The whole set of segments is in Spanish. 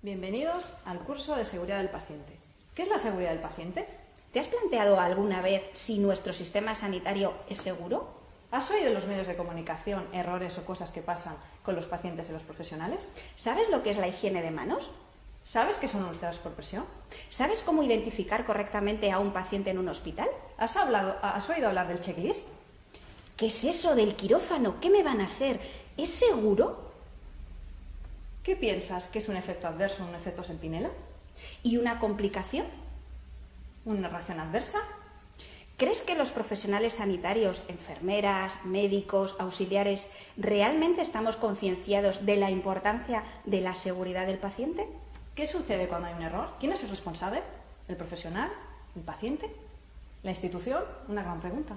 Bienvenidos al curso de seguridad del paciente. ¿Qué es la seguridad del paciente? ¿Te has planteado alguna vez si nuestro sistema sanitario es seguro? ¿Has oído en los medios de comunicación errores o cosas que pasan con los pacientes y los profesionales? ¿Sabes lo que es la higiene de manos? ¿Sabes qué son úlceras por presión? ¿Sabes cómo identificar correctamente a un paciente en un hospital? ¿Has, hablado, ¿Has oído hablar del checklist? ¿Qué es eso del quirófano? ¿Qué me van a hacer? ¿Es seguro? ¿Qué piensas que es un efecto adverso, un efecto sentinela? ¿Y una complicación? ¿Una reacción adversa? ¿Crees que los profesionales sanitarios, enfermeras, médicos, auxiliares, realmente estamos concienciados de la importancia de la seguridad del paciente? ¿Qué sucede cuando hay un error? ¿Quién es el responsable? ¿El profesional? ¿El paciente? ¿La institución? Una gran pregunta.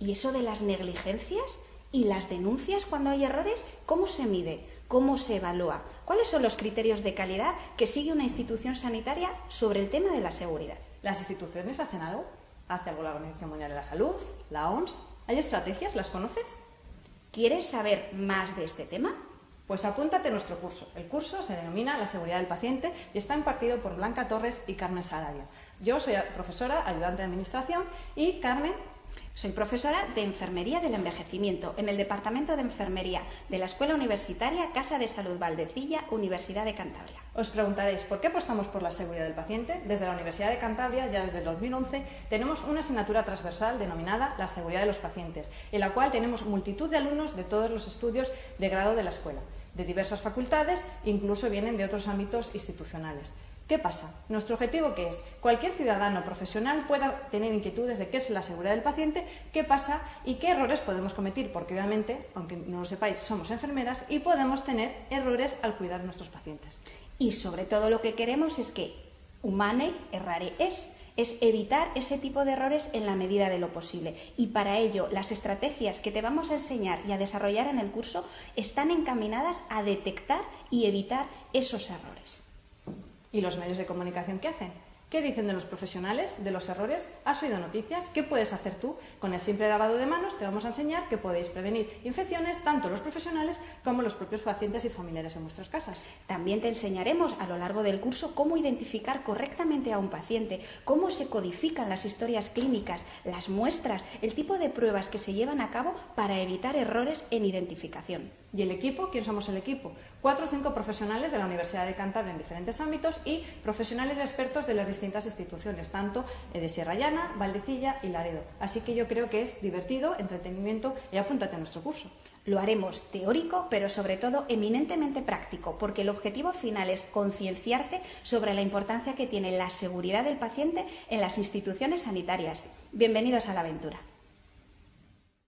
¿Y eso de las negligencias y las denuncias cuando hay errores? ¿Cómo se mide? ¿Cómo se evalúa? ¿Cuáles son los criterios de calidad que sigue una institución sanitaria sobre el tema de la seguridad? ¿Las instituciones hacen algo? ¿Hace algo la Organización Mundial de la Salud? ¿La OMS? ¿Hay estrategias? ¿Las conoces? ¿Quieres saber más de este tema? Pues apúntate a nuestro curso. El curso se denomina La seguridad del paciente y está impartido por Blanca Torres y Carmen Salario. Yo soy profesora, ayudante de administración y Carmen soy profesora de Enfermería del Envejecimiento en el Departamento de Enfermería de la Escuela Universitaria Casa de Salud Valdecilla, Universidad de Cantabria. Os preguntaréis, ¿por qué apostamos por la seguridad del paciente? Desde la Universidad de Cantabria, ya desde el 2011, tenemos una asignatura transversal denominada la seguridad de los pacientes, en la cual tenemos multitud de alumnos de todos los estudios de grado de la escuela, de diversas facultades, incluso vienen de otros ámbitos institucionales. ¿Qué pasa? Nuestro objetivo que es cualquier ciudadano profesional pueda tener inquietudes de qué es la seguridad del paciente, qué pasa y qué errores podemos cometer, porque obviamente, aunque no lo sepáis, somos enfermeras y podemos tener errores al cuidar a nuestros pacientes. Y sobre todo lo que queremos es que humane errare es, es evitar ese tipo de errores en la medida de lo posible. Y para ello, las estrategias que te vamos a enseñar y a desarrollar en el curso están encaminadas a detectar y evitar esos errores. ¿Y los medios de comunicación qué hacen? ¿Qué dicen de los profesionales, de los errores? ¿Has oído noticias? ¿Qué puedes hacer tú? Con el simple lavado de manos te vamos a enseñar que podéis prevenir infecciones tanto los profesionales como los propios pacientes y familiares en vuestras casas. También te enseñaremos a lo largo del curso cómo identificar correctamente a un paciente, cómo se codifican las historias clínicas, las muestras, el tipo de pruebas que se llevan a cabo para evitar errores en identificación. ¿Y el equipo? ¿Quién somos el equipo? Cuatro o cinco profesionales de la Universidad de Cantabria en diferentes ámbitos y profesionales expertos de las distintas instituciones, tanto eh, de Sierra Llana, Valdecilla y Laredo. Así que yo creo que es divertido, entretenimiento y apúntate a nuestro curso. Lo haremos teórico, pero sobre todo eminentemente práctico, porque el objetivo final es concienciarte sobre la importancia que tiene la seguridad del paciente en las instituciones sanitarias. Bienvenidos a la aventura.